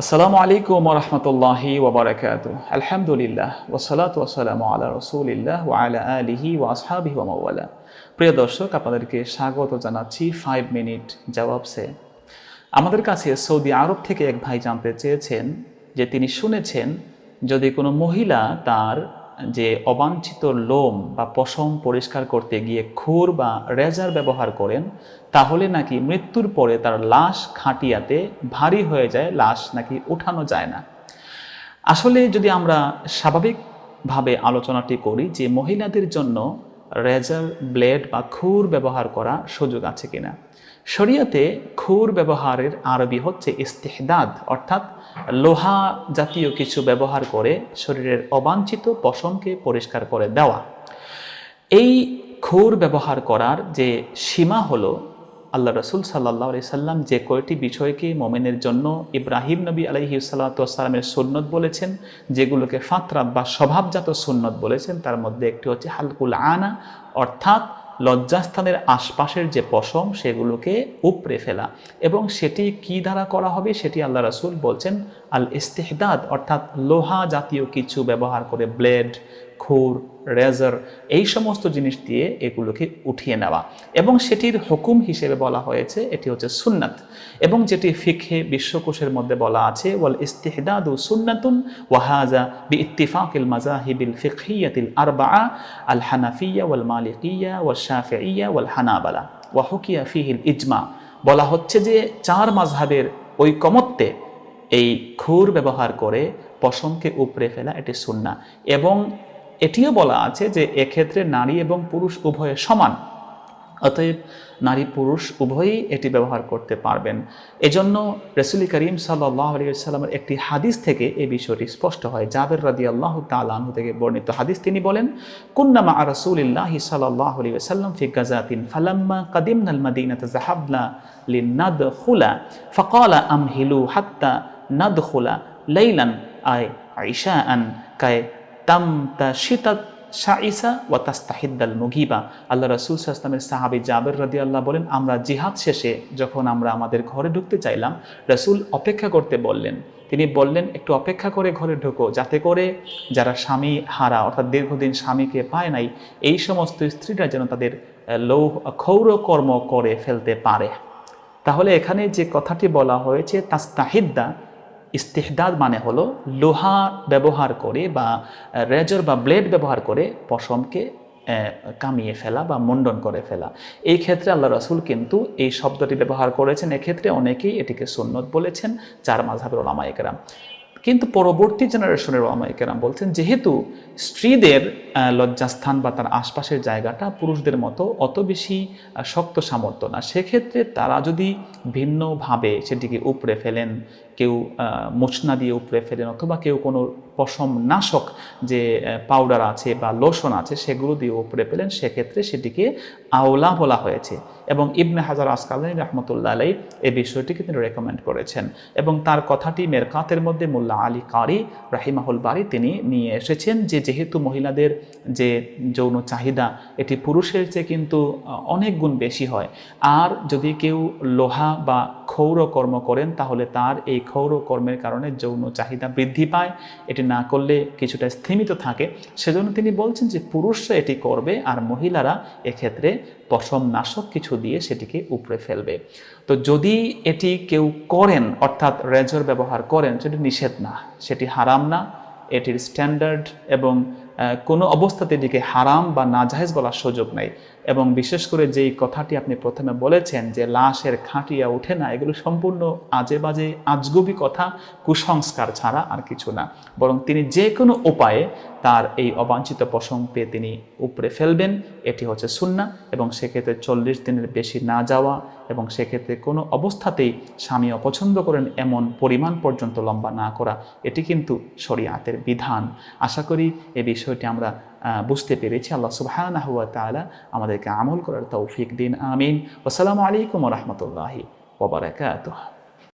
আসসালামু আলাইকুম রহমতুল্লাহি ওবরাকাত আলহামদুলিল্লাহ ওসালাত ওসালাম আলা রসুলিল্লাহ ওয়া আলা আলিহি ওয়া আসহাবিহি ওয়া মাওয়ালা। প্রিয় দর্শক, আপনাদেরকে স্বাগত জানাচ্ছি ফাইভ মিনিট জবাবসে আমাদের কাছে সৌদি আরব থেকে এক ভাই জানতে চেয়েছেন যে তিনি শুনেছেন, যদি কোনো মহিলা তার যে অবাঞ্ছিত লোম বা পশম পরিষ্কার করতে গিয়ে খুর বা রেজার ব্যবহার করেন, তাহলে নাকি মৃত্যুর পরে তার লাশ খাটিয়াতে ভারী হয়ে যায়, লাশ নাকি উঠানো যায় না। আসলে যদি আমরা স্বাভাবিকভাবে আলোচনাটি করি যে মহিলাদের জন্য রেজার ব্লেড বা খুর ব্যবহার করা সুযোগ আছে কিনা? শরিয়াতে খুর ব্যবহারের আরবি হচ্ছে ইস্তেহদাদ, অর্থাৎ লোহা জাতীয় কিছু ব্যবহার করে শরীরের অবাঞ্ছিত পশমকে পরিষ্কার করে দেওয়া। এই খুর ব্যবহার করার যে সীমা হলো আল্লাহ রসুল সাল্লাহ আলি সাল্লাম যে কয়টি বিষয়কে মোমেনের জন্য ইব্রাহিম নবী আলহি সাল্লাতামের সুন্নত বলেছেন, যেগুলোকে ফাতরাত বা স্বভাবজাত সুন্নত বলেছেন, তার মধ্যে একটি হচ্ছে হালকুল আনা, অর্থাৎ লজ্জাস্থানের আশপাশের যে পশম, সেগুলোকে উপড়ে ফেলা। এবং সেটি কি দ্বারা করা হবে, সেটি আল্লাহ রাসুল বলছেন আল ইস্তেহদাদ অর্থাৎ লোহা জাতীয় কিছু ব্যবহার করে, ব্লেড খুর, রেজার এই সমস্ত জিনিস দিয়ে এগুলোকে উঠিয়ে নেওয়া। এবং সেটির হুকুম হিসেবে বলা হয়েছে, এটি হচ্ছে সুন্নাত। এবং যেটি ফিখে বিশ্বকোষের মধ্যে বলা আছে, ওয়াল ইস্তেহদাদু সুন্নাতুন ওয়াহাজা বি ইত্তিফাকিল মাজাহিবিল ফিকহিয়াতিল আরবা আল হানাফিয়া ওয়াল মালিকিয়া ওয়াল শাফিয়া ওয়াল হানাবালা। ওয়া হুকিয়া ফিহিল ইজমা। বলা হচ্ছে যে চার মাঝহাবের ঐকমত্যে এই খুর ব্যবহার করে পশমকে উপড়ে ফেলা এটি সুন্না এবং এটিও বলা আছে যে এক্ষেত্রে নারী এবং পুরুষ উভয়ে সমান। অতএব নারী পুরুষ উভয়ই এটি ব্যবহার করতে পারবেন। এজন্য রসুলি করিম সাল্লাহ আলিয়াল্লামের একটি হাদিস থেকে এই বিষয়টি স্পষ্ট হয়। জাবের রাদি আল্লাহ তালু থেকে বর্ণিত হাদিস তিনি বলেন কুন্নামা রসুলিল্লাহ সাল্লাহ আলী সাল্লাম ফি ফালাম্মা কাদিম নাল মাদিনা ফকালা আম হিলু হাত্তা নাদ খুলা লাইলান আয় আইসা আন কায় তাম তা শীতাত শাইসা ওয়া তাস্তাহিদ্দাল মুগিবা। আল্লাহ রসুল সাহসলামের সাহাবি জাবের রদি আল্লাহ বলেন, আমরা জিহাদ শেষে যখন আমরা আমাদের ঘরে ঢুকতে চাইলাম, রসুল অপেক্ষা করতে বললেন। তিনি বললেন, একটু অপেক্ষা করে ঘরে ঢুকো, যাতে করে যারা স্বামী হারা, অর্থাৎ দীর্ঘদিন স্বামীকে পায় নাই, এই সমস্ত স্ত্রীরা যেন তাদের লৌ ক্ষৌরকর্ম করে ফেলতে পারে। তাহলে এখানে যে কথাটি বলা হয়েছে, তাস্তাহিদ্দা ইস্তেহদাদ মানে হলো লোহা ব্যবহার করে বা রেজর বা ব্লেড ব্যবহার করে পশমকে কামিয়ে ফেলা বা মুন্ডন করে ফেলা। এই ক্ষেত্রে আল্লাহ রসুল কিন্তু এই শব্দটি ব্যবহার করেছেন। এক্ষেত্রে অনেকেই এটিকে সুন্নত বলেছেন, চার মাঝাবের ওলামায়িকেরাম কিন্তু পরবর্তী জেনারেশনের ওলামায়িকেরাম বলছেন, যেহেতু স্ত্রীদের লজ্জাস্থান বা তার আশপাশের জায়গাটা পুরুষদের মতো অত বেশি শক্ত সামর্থ্য না। সেক্ষেত্রে তারা যদি ভিন্নভাবে সেটিকে উপড়ে ফেলেন, কেউ মোচনা দিয়ে উপড়ে ফেলেন অথবা কেউ কোনো পশম নাশক যে পাউডার আছে বা লোশন আছে সেগুলো দিয়ে উপড়ে ফেলেন, সেক্ষেত্রে সেটিকে আওলা বলা হয়েছে। এবং ইবনে হাজার আসকালী রহমতুল্লাহ আলাই এই বিষয়টিকে তিনি রেকমেন্ড করেছেন। এবং তার কথাটি মেরকাতের মধ্যে মোল্লা আলী কারি রাহিমাহুল বাড়ি তিনি নিয়ে এসেছেন যে, যেহেতু মহিলাদের যে যৌন চাহিদা, এটি পুরুষের চেয়ে কিন্তু অনেক গুণ বেশি হয়। আর যদি কেউ লোহা বা ক্ষৌর কর্ম করেন, তাহলে তার এই ক্ষৌর কর্মের কারণে যৌন চাহিদা বৃদ্ধি পায়। এটি না করলে কিছুটা স্থিমিত থাকে। সেজন্য তিনি বলছেন যে, পুরুষরা এটি করবে আর মহিলারা এক্ষেত্রে পশম নাশক কিছু দিয়ে সেটিকে উপড়ে ফেলবে। তো যদি এটি কেউ করেন, অর্থাৎ রেজর ব্যবহার করেন, সেটি নিষেধ না, সেটি হারাম না। এটির স্ট্যান্ডার্ড এবং কোনো অবস্থাতে এটিকে হারাম বা নাজাহেজ বলার সুযোগ নেই। এবং বিশেষ করে যেই কথাটি আপনি প্রথমে বলেছেন যে লাশের খাটিয়া ওঠে না, এগুলো সম্পূর্ণ আজে বাজে, আজগুবি কথা, কুসংস্কার ছাড়া আর কিছু না। বরং তিনি যে কোনো উপায়ে তার এই অবাঞ্ছিত পশম পেয়ে তিনি উপরে ফেলবেন, এটি হচ্ছে সুন্না এবং সেক্ষেত্রে চল্লিশ দিনের বেশি না যাওয়া এবং সেক্ষেত্রে কোনো অবস্থাতেই স্বামী অপছন্দ করেন এমন পরিমাণ পর্যন্ত লম্বা না করা, এটি কিন্তু শরিয়াতের বিধান। আশা করি এ বিষয়টি আমরা বুঝতে পেরেছি। আল্লাহ সুবাহানা হুয়া তালা আমাদেরকে আমল করার তৌফিক দিন। আমিন। আসসালামু আলাইকুম রহমতুল্লাহি ওবরাকাত